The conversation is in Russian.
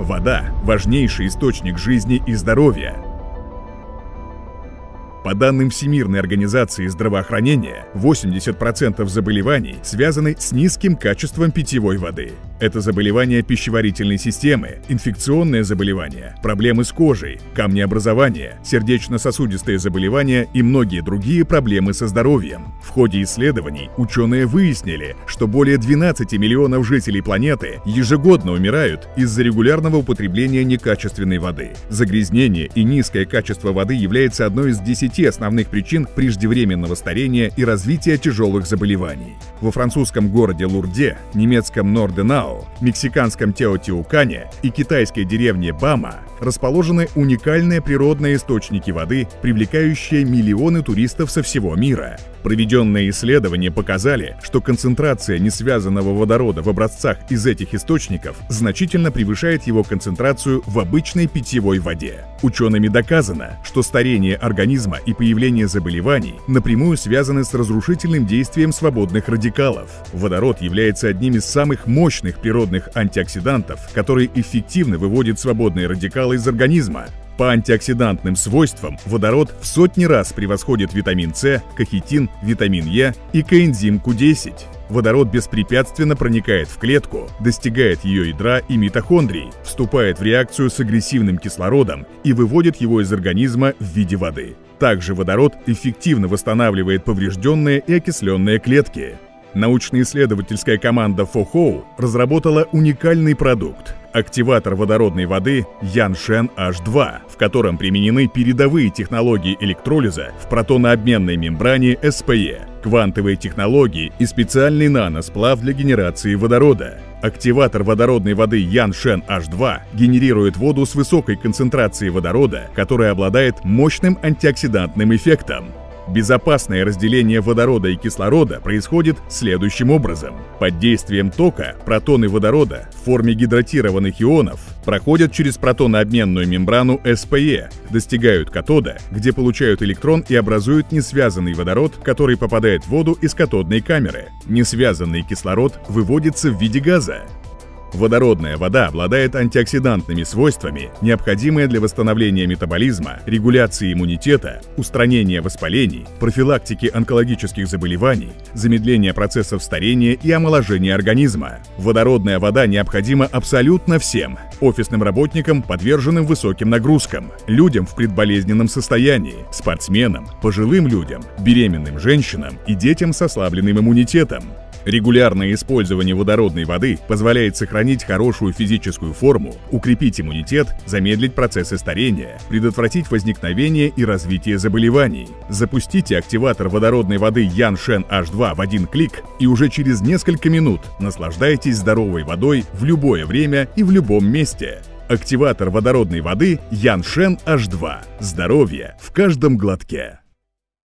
Вода – важнейший источник жизни и здоровья. По данным Всемирной организации здравоохранения, 80% заболеваний связаны с низким качеством питьевой воды. Это заболевания пищеварительной системы, инфекционные заболевания, проблемы с кожей, камнеобразование, сердечно-сосудистые заболевания и многие другие проблемы со здоровьем. В ходе исследований ученые выяснили, что более 12 миллионов жителей планеты ежегодно умирают из-за регулярного употребления некачественной воды. Загрязнение и низкое качество воды является одной из 10 10 основных причин преждевременного старения и развития тяжелых заболеваний. Во французском городе Лурде, немецком Норденау, мексиканском Теотиукане и китайской деревне Бама расположены уникальные природные источники воды, привлекающие миллионы туристов со всего мира. Проведенные исследования показали, что концентрация несвязанного водорода в образцах из этих источников значительно превышает его концентрацию в обычной питьевой воде. Учеными доказано, что старение организма и появление заболеваний напрямую связаны с разрушительным действием свободных радикалов. Водород является одним из самых мощных природных антиоксидантов, который эффективно выводит свободные радикалы из организма, по антиоксидантным свойствам водород в сотни раз превосходит витамин С, кахетин, витамин Е и коэнзим Q10. Водород беспрепятственно проникает в клетку, достигает ее ядра и митохондрий, вступает в реакцию с агрессивным кислородом и выводит его из организма в виде воды. Также водород эффективно восстанавливает поврежденные и окисленные клетки. Научно-исследовательская команда Фохоу разработала уникальный продукт – активатор водородной воды Яншен H2, в котором применены передовые технологии электролиза в протонообменной мембране SPE, квантовые технологии и специальный наносплав для генерации водорода. Активатор водородной воды Яншен H2 генерирует воду с высокой концентрацией водорода, которая обладает мощным антиоксидантным эффектом. Безопасное разделение водорода и кислорода происходит следующим образом. Под действием тока протоны водорода в форме гидратированных ионов проходят через протонообменную мембрану СПЕ, достигают катода, где получают электрон и образуют несвязанный водород, который попадает в воду из катодной камеры. Несвязанный кислород выводится в виде газа. Водородная вода обладает антиоксидантными свойствами, необходимые для восстановления метаболизма, регуляции иммунитета, устранения воспалений, профилактики онкологических заболеваний, замедления процессов старения и омоложения организма. Водородная вода необходима абсолютно всем – офисным работникам, подверженным высоким нагрузкам, людям в предболезненном состоянии, спортсменам, пожилым людям, беременным женщинам и детям с ослабленным иммунитетом. Регулярное использование водородной воды позволяет сохранить хорошую физическую форму, укрепить иммунитет, замедлить процессы старения, предотвратить возникновение и развитие заболеваний. Запустите активатор водородной воды Яншен H2 в один клик и уже через несколько минут наслаждайтесь здоровой водой в любое время и в любом месте. Активатор водородной воды Яншен H2. Здоровье в каждом глотке.